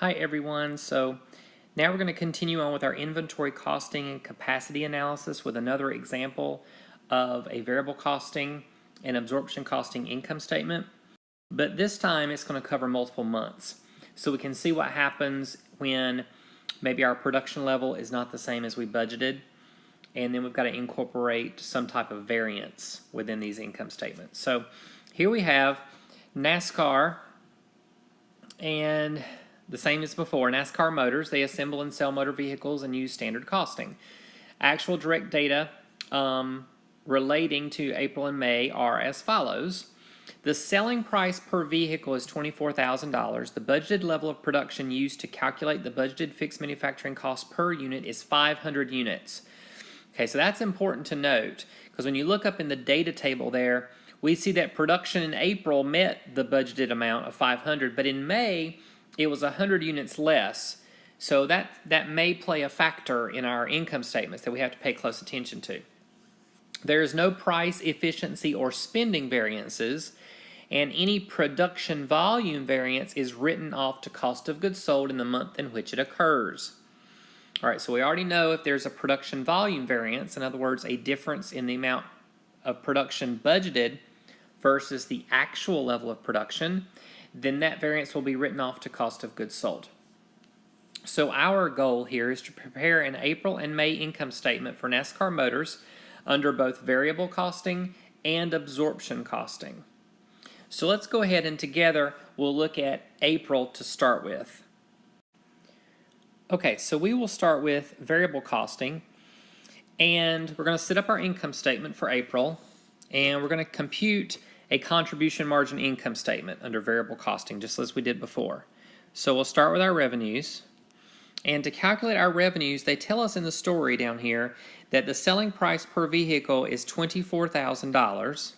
Hi everyone. So now we're going to continue on with our inventory costing and capacity analysis with another example of a variable costing and absorption costing income statement. But this time it's going to cover multiple months. So we can see what happens when maybe our production level is not the same as we budgeted and then we've got to incorporate some type of variance within these income statements. So here we have NASCAR and the same as before, NASCAR Motors, they assemble and sell motor vehicles and use standard costing. Actual direct data um, relating to April and May are as follows. The selling price per vehicle is $24,000. The budgeted level of production used to calculate the budgeted fixed manufacturing cost per unit is 500 units. Okay, so that's important to note because when you look up in the data table there, we see that production in April met the budgeted amount of 500, but in May, it was 100 units less. So that, that may play a factor in our income statements that we have to pay close attention to. There is no price, efficiency, or spending variances, and any production volume variance is written off to cost of goods sold in the month in which it occurs. All right, so we already know if there's a production volume variance, in other words, a difference in the amount of production budgeted versus the actual level of production, then that variance will be written off to cost of goods sold. So our goal here is to prepare an April and May income statement for NASCAR Motors under both variable costing and absorption costing. So let's go ahead and together we'll look at April to start with. Okay, so we will start with variable costing and we're going to set up our income statement for April and we're going to compute a contribution margin income statement under variable costing, just as we did before. So we'll start with our revenues. And to calculate our revenues, they tell us in the story down here that the selling price per vehicle is $24,000.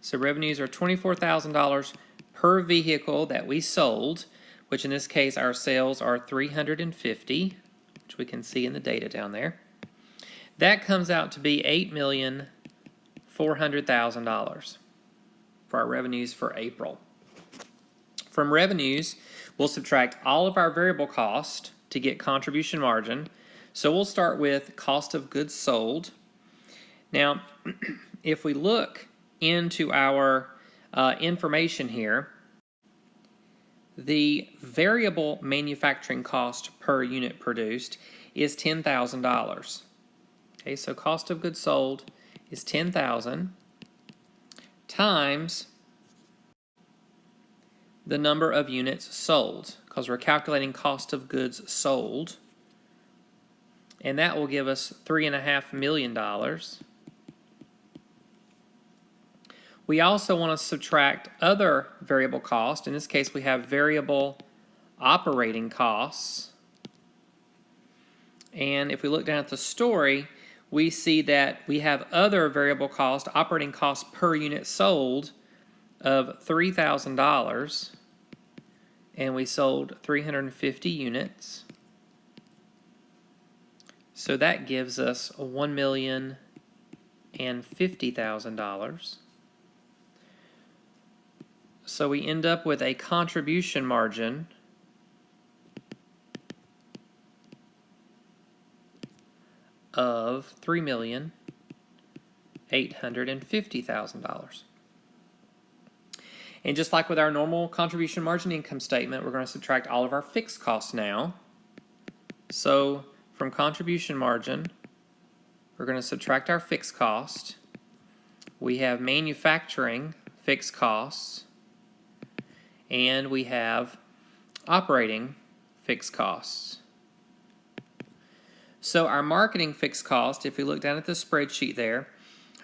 So revenues are $24,000 per vehicle that we sold, which in this case our sales are 350, which we can see in the data down there. That comes out to be $8,400,000 for our revenues for April. From revenues, we'll subtract all of our variable cost to get contribution margin. So we'll start with cost of goods sold. Now, if we look into our uh, information here, the variable manufacturing cost per unit produced is $10,000. Okay, so cost of goods sold is 10,000 times the number of units sold because we're calculating cost of goods sold and that will give us three and a half million dollars. We also want to subtract other variable costs in this case we have variable operating costs. And if we look down at the story we see that we have other variable cost, operating cost per unit sold of $3,000 and we sold 350 units. So that gives us one million and fifty thousand dollars. So we end up with a contribution margin of $3,850,000. And just like with our normal contribution margin income statement, we're going to subtract all of our fixed costs now. So from contribution margin, we're going to subtract our fixed cost. We have manufacturing fixed costs, and we have operating fixed costs. So our marketing fixed cost, if we look down at the spreadsheet there,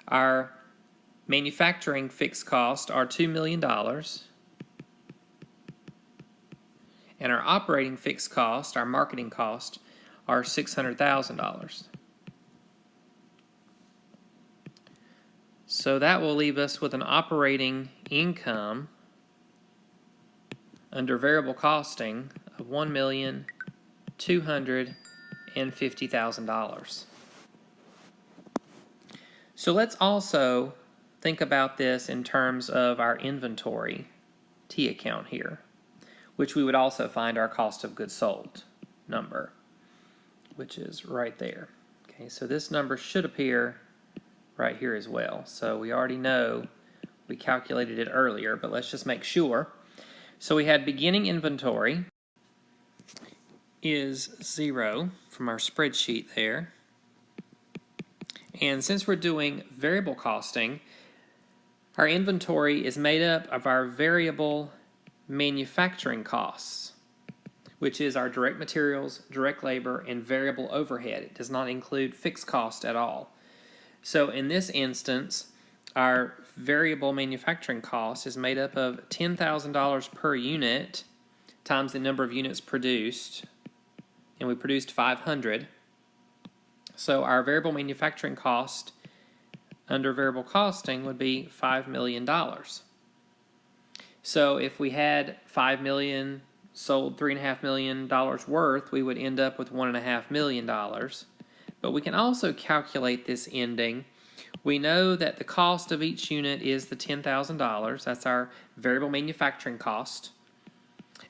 our manufacturing fixed cost are $2 million. And our operating fixed cost, our marketing cost, are $600,000. So that will leave us with an operating income under variable costing of one million two hundred and $50,000. So let's also think about this in terms of our inventory T account here. which we would also find our cost of goods sold number, which is right there. Okay, so this number should appear right here as well. So we already know we calculated it earlier, but let's just make sure. So we had beginning inventory is zero from our spreadsheet there. And since we're doing variable costing, our inventory is made up of our variable manufacturing costs, which is our direct materials, direct labor, and variable overhead. It does not include fixed cost at all. So in this instance, our variable manufacturing cost is made up of $10,000 per unit times the number of units produced, and we produced 500. So our variable manufacturing cost under variable costing would be $5 million. So if we had 5 million sold $3.5 million worth, we would end up with $1.5 million. But we can also calculate this ending. We know that the cost of each unit is the $10,000. That's our variable manufacturing cost.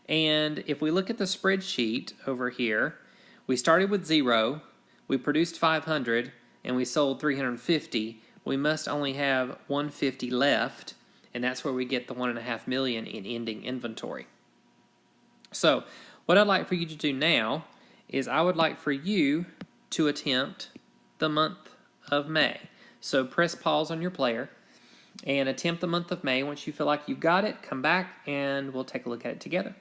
And if we look at the spreadsheet over here, we started with zero, we produced 500, and we sold 350. We must only have 150 left, and that's where we get the one and a half million in ending inventory. So what I'd like for you to do now is I would like for you to attempt the month of May. So press pause on your player and attempt the month of May. Once you feel like you've got it, come back and we'll take a look at it together.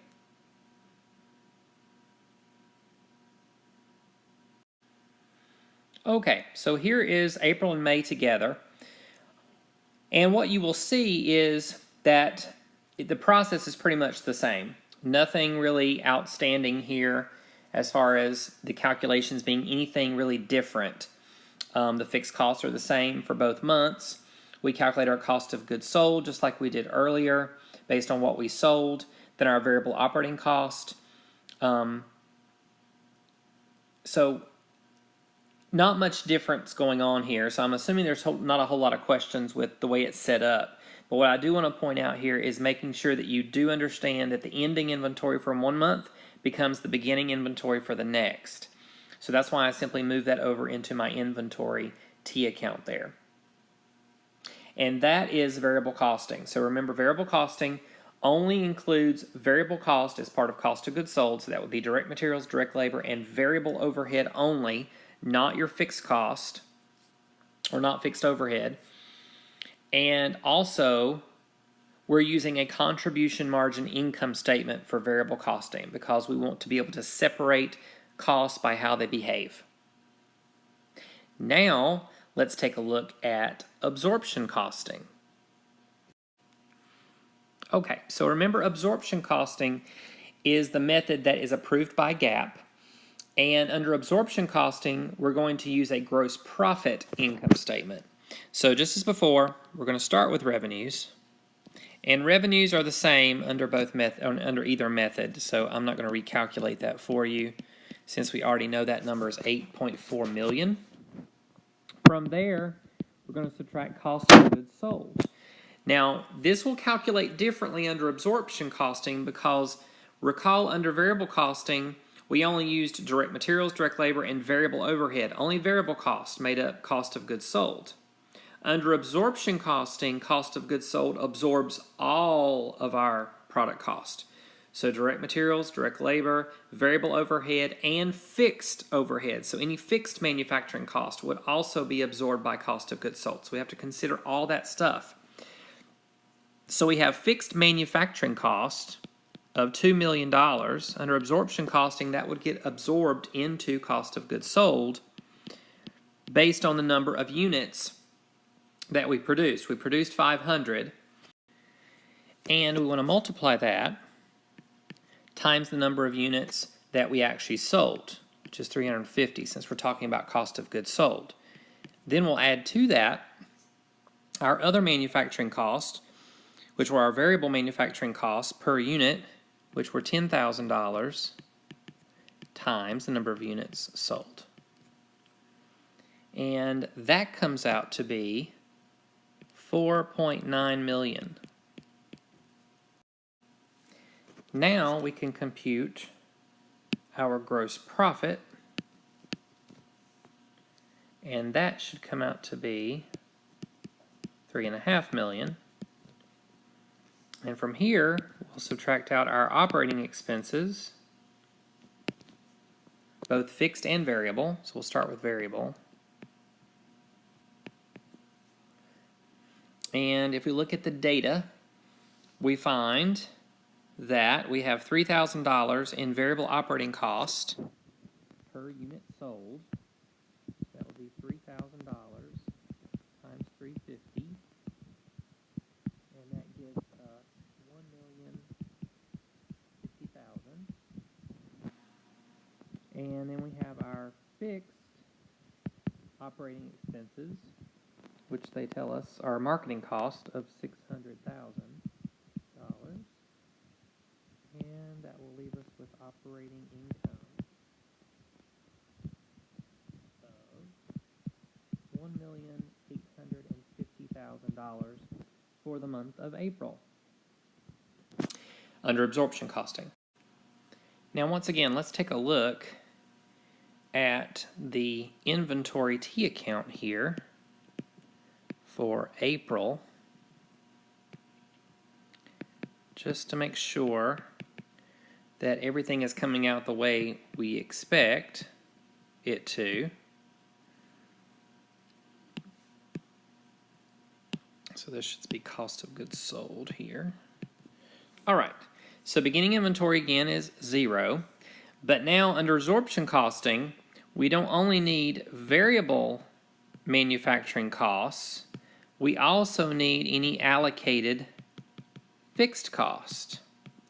Okay, so here is April and May together. And what you will see is that the process is pretty much the same. Nothing really outstanding here as far as the calculations being anything really different. Um, the fixed costs are the same for both months. We calculate our cost of goods sold just like we did earlier based on what we sold, then our variable operating cost. Um, so not much difference going on here, so I'm assuming there's not a whole lot of questions with the way it's set up. But what I do want to point out here is making sure that you do understand that the ending inventory from one month becomes the beginning inventory for the next. So that's why I simply move that over into my inventory T account there. And that is variable costing. So remember variable costing only includes variable cost as part of cost of goods sold. So that would be direct materials, direct labor, and variable overhead only not your fixed cost or not fixed overhead. And also, we're using a contribution margin income statement for variable costing because we want to be able to separate costs by how they behave. Now, let's take a look at absorption costing. Okay, so remember absorption costing is the method that is approved by GAAP and under absorption costing, we're going to use a gross profit income statement. So just as before, we're going to start with revenues. And revenues are the same under both method under either method. So I'm not going to recalculate that for you since we already know that number is 8.4 million. From there, we're going to subtract cost of goods sold. Now, this will calculate differently under absorption costing because recall under variable costing, we only used direct materials, direct labor, and variable overhead. Only variable cost made up cost of goods sold. Under absorption costing, cost of goods sold absorbs all of our product cost. So direct materials, direct labor, variable overhead, and fixed overhead. So any fixed manufacturing cost would also be absorbed by cost of goods sold. So we have to consider all that stuff. So we have fixed manufacturing cost, of $2 million, under absorption costing, that would get absorbed into cost of goods sold based on the number of units that we produced. We produced 500, and we want to multiply that times the number of units that we actually sold, which is 350 since we're talking about cost of goods sold. Then we'll add to that our other manufacturing costs, which were our variable manufacturing costs per unit, which were $10,000 times the number of units sold. And that comes out to be 4.9 million. Now we can compute our gross profit and that should come out to be three and a half million. And from here, we'll subtract out our operating expenses, both fixed and variable. So we'll start with variable. And if we look at the data, we find that we have $3,000 in variable operating cost per unit sold. That would be $3,000 times 350 and that gives us 1,050,000. And then we have our fixed operating expenses which they tell us are marketing cost of $600,000. And that will leave us with operating income of $1,850,000 for the month of April under absorption costing. Now once again, let's take a look at the inventory T account here for April just to make sure that everything is coming out the way we expect it to. So this should be cost of goods sold here. All right, so beginning inventory again is zero, but now under absorption costing, we don't only need variable manufacturing costs, we also need any allocated fixed cost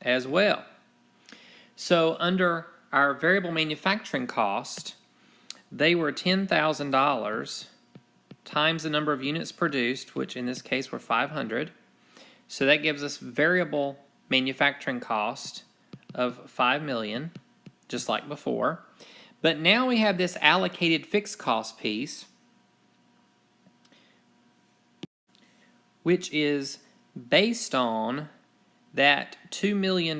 as well. So under our variable manufacturing cost, they were $10,000 times the number of units produced, which in this case were 500. So that gives us variable manufacturing cost of 5 million, just like before. But now we have this allocated fixed cost piece which is based on that $2 million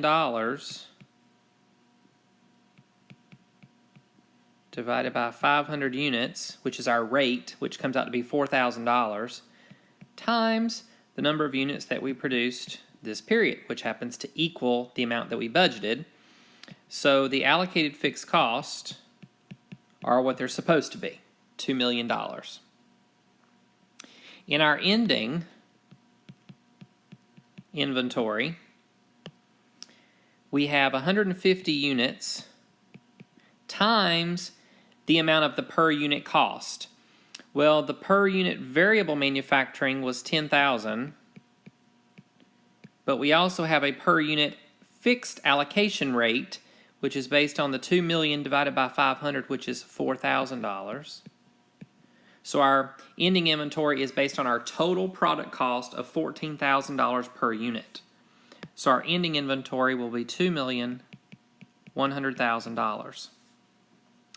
divided by 500 units, which is our rate, which comes out to be $4,000, times the number of units that we produced this period, which happens to equal the amount that we budgeted. So the allocated fixed cost are what they're supposed to be, $2 million. In our ending inventory, we have 150 units times the amount of the per unit cost. Well, the per unit variable manufacturing was 10,000, but we also have a per unit fixed allocation rate, which is based on the 2 million divided by 500, which is $4,000. So our ending inventory is based on our total product cost of $14,000 per unit. So our ending inventory will be $2,100,000.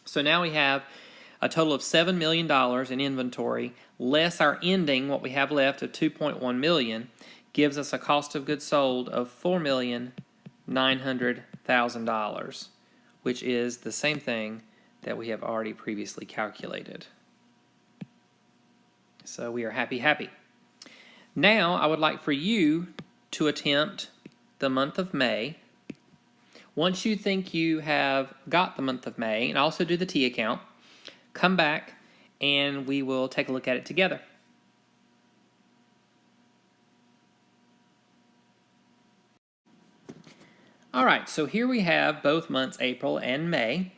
So now we have a total of $7 million in inventory, less our ending, what we have left of 2.1 million, gives us a cost of goods sold of $4,900,000, which is the same thing that we have already previously calculated. So we are happy, happy. Now I would like for you to attempt the month of May. Once you think you have got the month of May, and also do the T account, come back and we will take a look at it together. All right, so here we have both months, April and May.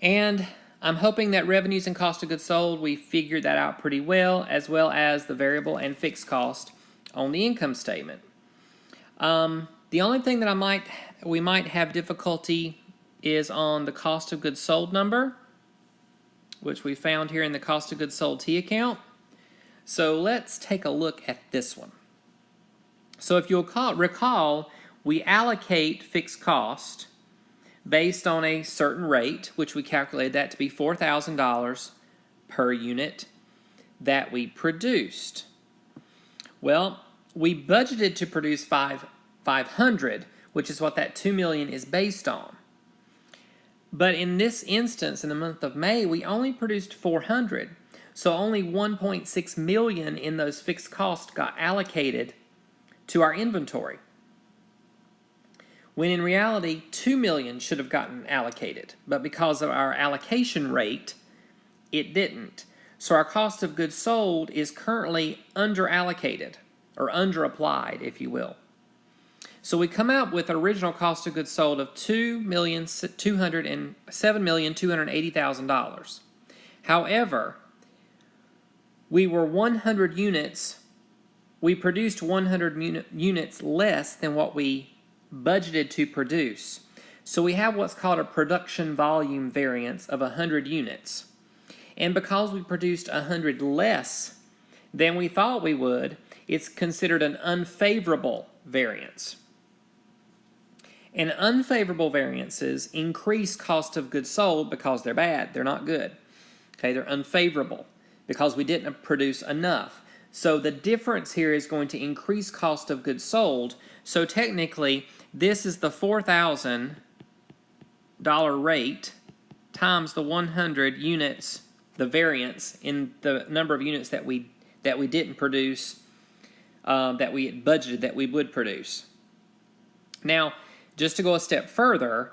And I'm hoping that revenues and cost of goods sold, we figured that out pretty well, as well as the variable and fixed cost on the income statement. Um, the only thing that I might we might have difficulty is on the cost of goods sold number, which we found here in the cost of goods sold T account. So let's take a look at this one. So if you'll call, recall, we allocate fixed cost based on a certain rate, which we calculated that to be $4,000 per unit that we produced. Well, we budgeted to produce five, 500, which is what that 2 million is based on. But in this instance, in the month of May, we only produced 400. So only 1.6 million in those fixed costs got allocated to our inventory. When in reality, 2 million should have gotten allocated, but because of our allocation rate, it didn't. So our cost of goods sold is currently under allocated or under applied, if you will. So we come out with an original cost of goods sold of two million two hundred and seven million two hundred eighty thousand dollars. However, we were 100 units. We produced 100 units less than what we budgeted to produce. So we have what's called a production volume variance of 100 units. And because we produced 100 less than we thought we would, it's considered an unfavorable variance. And unfavorable variances increase cost of goods sold because they're bad. They're not good. Okay, they're unfavorable because we didn't produce enough. So the difference here is going to increase cost of goods sold. So technically, this is the $4,000 rate times the 100 units, the variance in the number of units that we that we didn't produce, um, that we had budgeted that we would produce. Now, just to go a step further,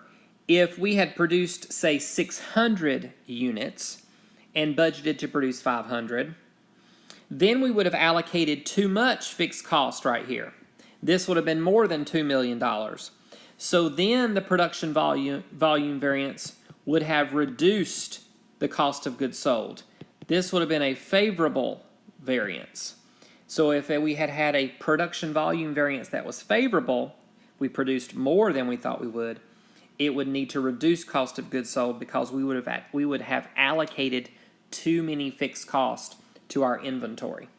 if we had produced, say, 600 units and budgeted to produce 500, then we would have allocated too much fixed cost right here. This would have been more than $2 million. So then the production volume, volume variance would have reduced the cost of goods sold. This would have been a favorable variance. So if we had had a production volume variance that was favorable, we produced more than we thought we would, it would need to reduce cost of goods sold because we would have we would have allocated too many fixed costs to our inventory.